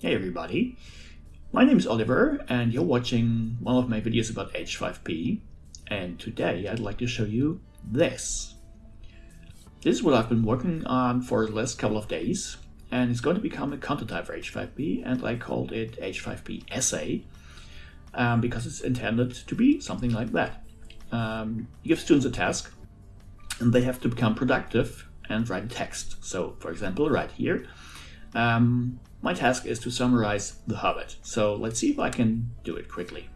Hey everybody, my name is Oliver and you're watching one of my videos about H5P and today I'd like to show you this. This is what I've been working on for the last couple of days and it's going to become a content type for H5P and I called it H5P essay um, because it's intended to be something like that. Um, you give students a task and they have to become productive and write text. So for example right here um, my task is to summarize The Hobbit, so let's see if I can do it quickly.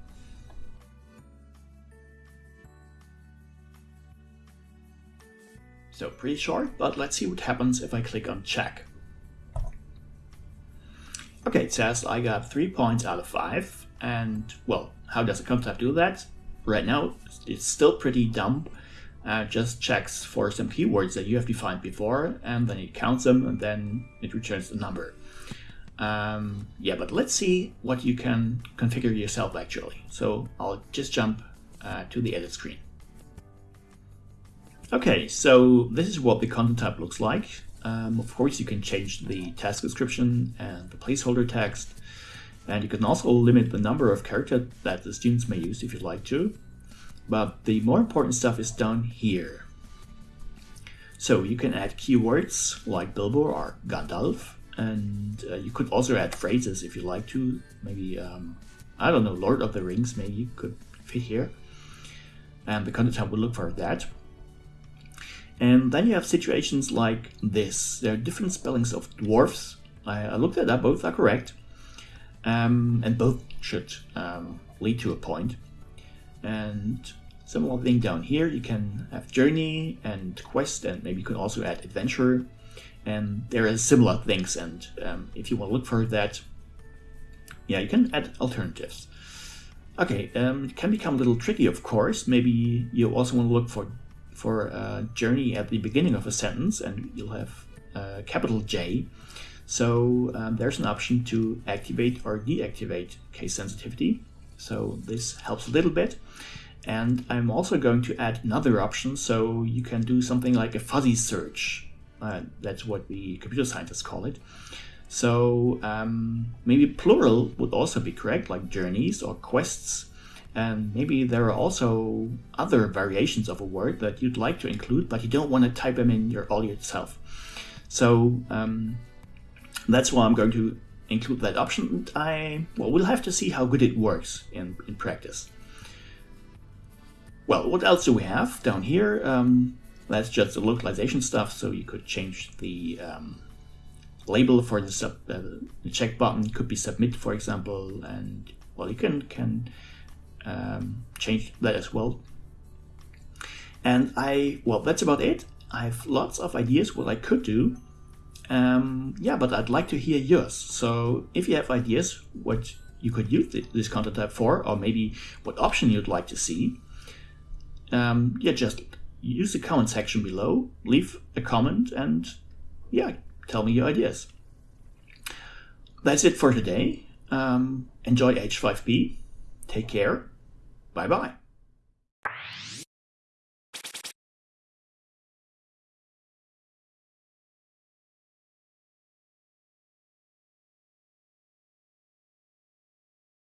So pretty short, but let's see what happens if I click on check. Okay, it says I got 3 points out of 5, and well, how does a concept do that? Right now, it's still pretty dumb. Uh, just checks for some keywords that you have defined before, and then it counts them, and then it returns the number. Um, yeah, but let's see what you can configure yourself actually. So I'll just jump uh, to the edit screen. Okay, so this is what the content type looks like. Um, of course, you can change the task description and the placeholder text. And you can also limit the number of characters that the students may use if you'd like to. But the more important stuff is down here. So you can add keywords like Bilbo or Gandalf and uh, you could also add phrases if you like to. Maybe um, I don't know, Lord of the Rings maybe could fit here, and the content type will look for that. And then you have situations like this. There are different spellings of dwarfs. I, I looked at that; both are correct, um, and both should um, lead to a point. And similar thing down here, you can have journey and quest, and maybe you can also add adventure. And there are similar things and um, if you want to look for that yeah you can add alternatives. Okay um, it can become a little tricky of course. Maybe you also want to look for for a journey at the beginning of a sentence and you'll have uh, capital J. So um, there's an option to activate or deactivate case sensitivity so this helps a little bit and I'm also going to add another option so you can do something like a fuzzy search uh, that's what we computer scientists call it. So um, maybe plural would also be correct, like journeys or quests. And maybe there are also other variations of a word that you'd like to include, but you don't want to type them in your all yourself. So um, that's why I'm going to include that option. And I well, we'll have to see how good it works in, in practice. Well, what else do we have down here? Um, that's just the localization stuff, so you could change the um, label for the, sub, uh, the check button. Could be submit, for example, and well, you can can um, change that as well. And I, well, that's about it. I have lots of ideas what I could do. Um, yeah, but I'd like to hear yours. So if you have ideas what you could use this content type for, or maybe what option you'd like to see, um, yeah, just use the comment section below, leave a comment, and yeah, tell me your ideas. That's it for today. Um, enjoy H5P. Take care. Bye bye.